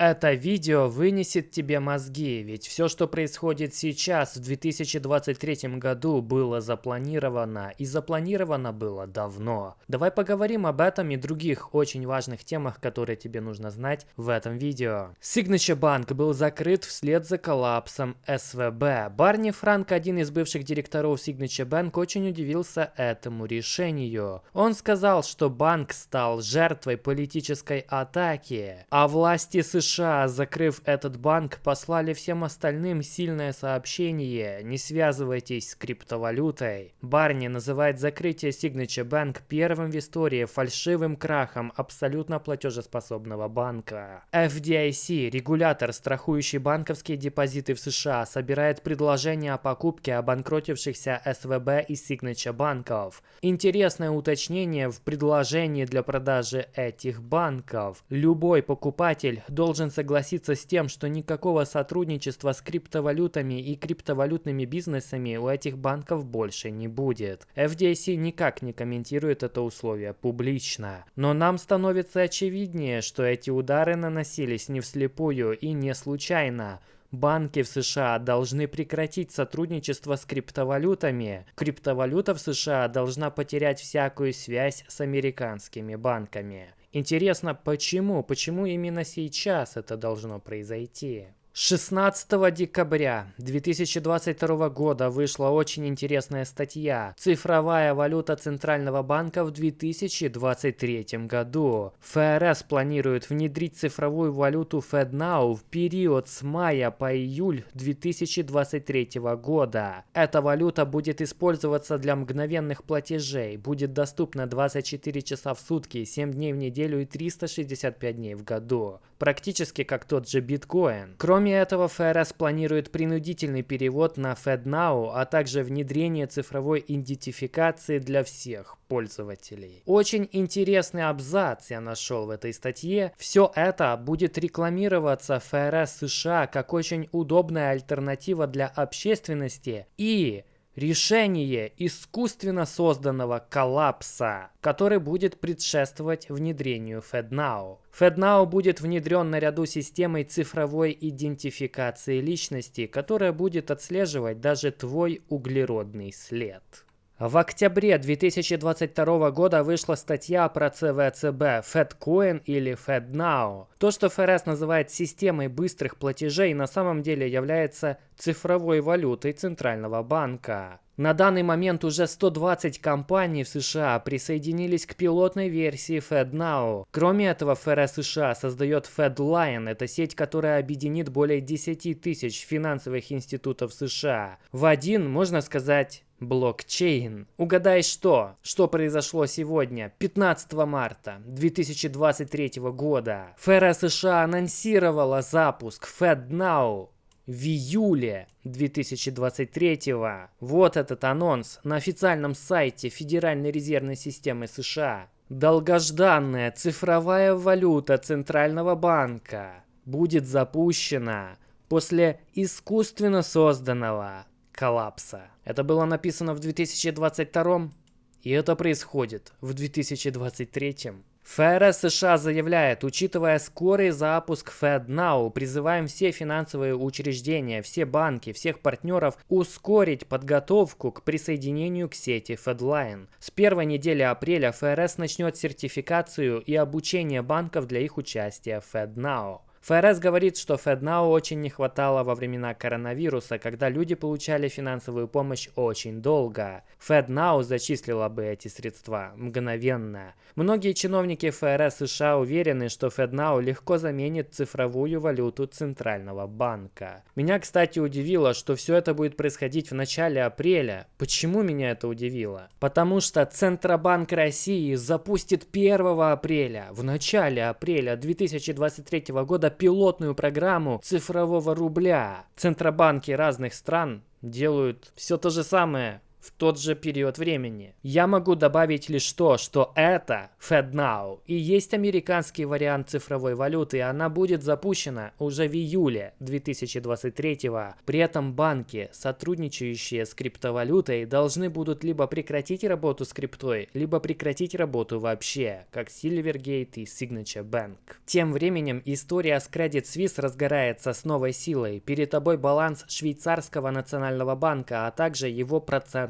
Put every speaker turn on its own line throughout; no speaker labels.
Это видео вынесет тебе мозги, ведь все, что происходит сейчас, в 2023 году, было запланировано, и запланировано было давно. Давай поговорим об этом и других очень важных темах, которые тебе нужно знать в этом видео. Signature Bank был закрыт вслед за коллапсом СВБ. Барни Франк, один из бывших директоров Signature Bank, очень удивился этому решению. Он сказал, что банк стал жертвой политической атаки, а власти США США, закрыв этот банк, послали всем остальным сильное сообщение «Не связывайтесь с криптовалютой». Барни называет закрытие Signature Bank первым в истории фальшивым крахом абсолютно платежеспособного банка. FDIC, регулятор, страхующий банковские депозиты в США, собирает предложения о покупке обанкротившихся СВБ и Signature банков. Интересное уточнение в предложении для продажи этих банков. Любой покупатель должен должен согласиться с тем, что никакого сотрудничества с криптовалютами и криптовалютными бизнесами у этих банков больше не будет. FDIC никак не комментирует это условие публично. Но нам становится очевиднее, что эти удары наносились не вслепую и не случайно. Банки в США должны прекратить сотрудничество с криптовалютами. Криптовалюта в США должна потерять всякую связь с американскими банками. Интересно, почему? Почему именно сейчас это должно произойти? 16 декабря 2022 года вышла очень интересная статья «Цифровая валюта Центрального банка в 2023 году». ФРС планирует внедрить цифровую валюту FedNow в период с мая по июль 2023 года. Эта валюта будет использоваться для мгновенных платежей, будет доступна 24 часа в сутки, 7 дней в неделю и 365 дней в году. Практически как тот же биткоин. Кроме этого, ФРС планирует принудительный перевод на FedNow, а также внедрение цифровой идентификации для всех пользователей. Очень интересный абзац я нашел в этой статье. Все это будет рекламироваться ФРС США как очень удобная альтернатива для общественности и решение искусственно созданного коллапса, который будет предшествовать внедрению FedNow. FedNow будет внедрен наряду с системой цифровой идентификации личности, которая будет отслеживать даже твой углеродный след. В октябре 2022 года вышла статья про ЦВЦБ FedCoin или FedNow. То, что ФРС называет системой быстрых платежей, на самом деле является цифровой валютой Центрального банка. На данный момент уже 120 компаний в США присоединились к пилотной версии FedNow. Кроме этого, ФРС США создает FedLine. Это сеть, которая объединит более 10 тысяч финансовых институтов США. В один, можно сказать, Блокчейн. Угадай что? Что произошло сегодня, 15 марта 2023 года? ФРС США анонсировала запуск FedNow в июле 2023 Вот этот анонс на официальном сайте Федеральной резервной системы США. Долгожданная цифровая валюта Центрального банка будет запущена после искусственно созданного коллапса. Это было написано в 2022 и это происходит в 2023. ФРС США заявляет, учитывая скорый запуск FedNow, призываем все финансовые учреждения, все банки, всех партнеров ускорить подготовку к присоединению к сети FedLine. С первой недели апреля ФРС начнет сертификацию и обучение банков для их участия в FedNow. ФРС говорит, что FedNow очень не хватало во времена коронавируса, когда люди получали финансовую помощь очень долго. FedNow зачислила бы эти средства мгновенно. Многие чиновники ФРС США уверены, что FedNow легко заменит цифровую валюту Центрального банка. Меня, кстати, удивило, что все это будет происходить в начале апреля. Почему меня это удивило? Потому что Центробанк России запустит 1 апреля, в начале апреля 2023 года пилотную программу цифрового рубля. Центробанки разных стран делают все то же самое в тот же период времени. Я могу добавить лишь то, что это FedNow и есть американский вариант цифровой валюты, и она будет запущена уже в июле 2023 -го. При этом банки, сотрудничающие с криптовалютой, должны будут либо прекратить работу с криптой, либо прекратить работу вообще, как Silvergate и Signature Bank. Тем временем история с Credit Suisse разгорается с новой силой. Перед тобой баланс швейцарского национального банка, а также его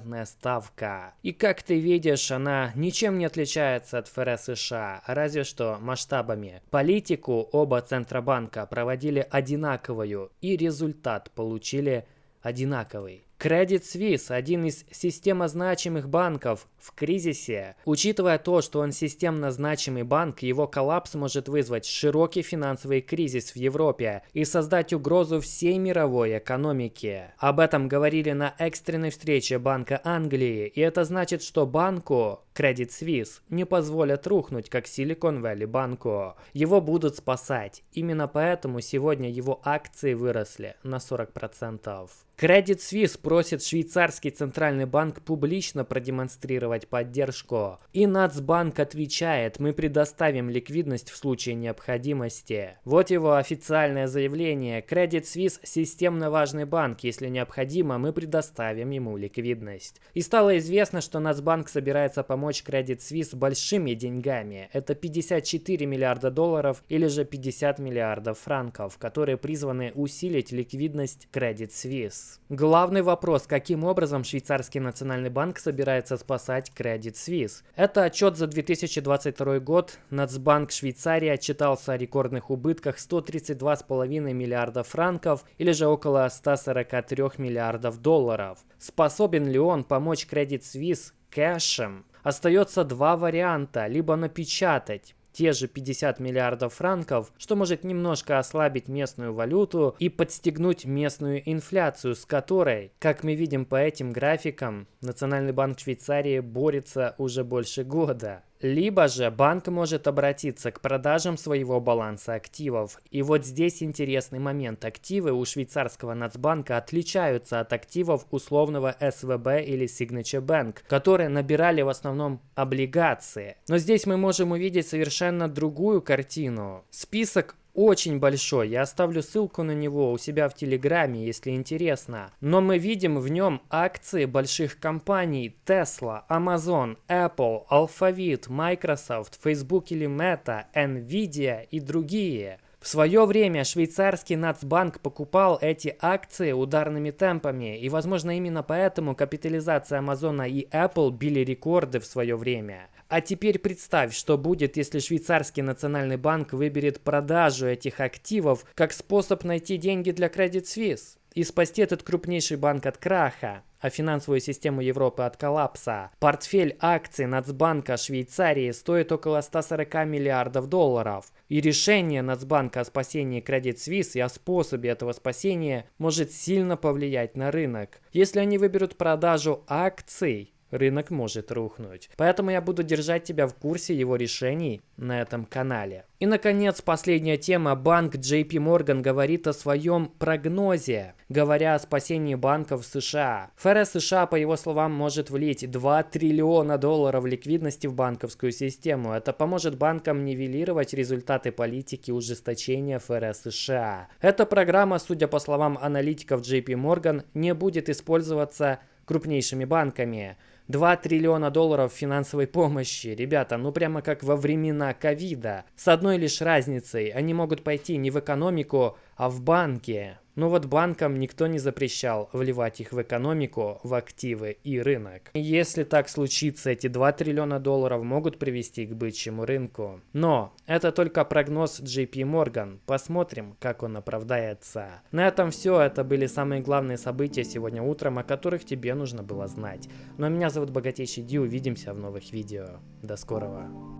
процентная ставка. И как ты видишь, она ничем не отличается от ФРС США, разве что масштабами. Политику оба Центробанка проводили одинаковую, и результат получили одинаковый. Credit Suisse – один из системно значимых банков в кризисе. Учитывая то, что он системно значимый банк, его коллапс может вызвать широкий финансовый кризис в Европе и создать угрозу всей мировой экономике. Об этом говорили на экстренной встрече Банка Англии, и это значит, что банку Credit Suisse не позволят рухнуть, как Silicon Valley банку. Его будут спасать. Именно поэтому сегодня его акции выросли на 40%. Credit Suisse просит швейцарский центральный банк публично продемонстрировать поддержку. И Нацбанк отвечает, мы предоставим ликвидность в случае необходимости. Вот его официальное заявление. Credit Suisse системно важный банк. Если необходимо, мы предоставим ему ликвидность. И стало известно, что Нацбанк собирается помочь Credit Suisse большими деньгами. Это 54 миллиарда долларов или же 50 миллиардов франков, которые призваны усилить ликвидность Credit Suisse. Главный вопрос, каким образом швейцарский национальный банк собирается спасать Credit Suisse? Это отчет за 2022 год. Нацбанк Швейцарии отчитался о рекордных убытках 132,5 миллиардов франков или же около 143 миллиардов долларов. Способен ли он помочь Credit Suisse кэшем? Остается два варианта. Либо напечатать те же 50 миллиардов франков, что может немножко ослабить местную валюту и подстегнуть местную инфляцию, с которой, как мы видим по этим графикам, Национальный банк Швейцарии борется уже больше года. Либо же банк может обратиться к продажам своего баланса активов. И вот здесь интересный момент. Активы у швейцарского Нацбанка отличаются от активов условного СВБ или Signature Bank, которые набирали в основном облигации. Но здесь мы можем увидеть совершенно другую картину. Список очень большой. Я оставлю ссылку на него у себя в Телеграме, если интересно. Но мы видим в нем акции больших компаний Tesla, Amazon, Apple, Alphabet, Microsoft, Facebook или Meta, Nvidia и другие. В свое время швейцарский Нацбанк покупал эти акции ударными темпами, и возможно именно поэтому капитализация Амазона и Apple били рекорды в свое время. А теперь представь, что будет, если швейцарский национальный банк выберет продажу этих активов как способ найти деньги для Credit Suisse и спасти этот крупнейший банк от краха, а финансовую систему Европы от коллапса. Портфель акций Нацбанка Швейцарии стоит около 140 миллиардов долларов. И решение Нацбанка о спасении Credit Suisse и о способе этого спасения может сильно повлиять на рынок. Если они выберут продажу акций, рынок может рухнуть. Поэтому я буду держать тебя в курсе его решений на этом канале. И, наконец, последняя тема. Банк JP Morgan говорит о своем прогнозе, говоря о спасении банков США. ФРС США, по его словам, может влить 2 триллиона долларов ликвидности в банковскую систему. Это поможет банкам нивелировать результаты политики ужесточения ФРС США. Эта программа, судя по словам аналитиков JP Morgan, не будет использоваться крупнейшими банками. 2 триллиона долларов финансовой помощи. Ребята, ну прямо как во времена ковида. С одной лишь разницей, они могут пойти не в экономику, а в банки. Но вот банкам никто не запрещал вливать их в экономику, в активы и рынок. Если так случится, эти 2 триллиона долларов могут привести к бычьему рынку. Но это только прогноз JP Morgan. Посмотрим, как он оправдается. На этом все. Это были самые главные события сегодня утром, о которых тебе нужно было знать. Ну а меня зовут Богатейший Ди. Увидимся в новых видео. До скорого.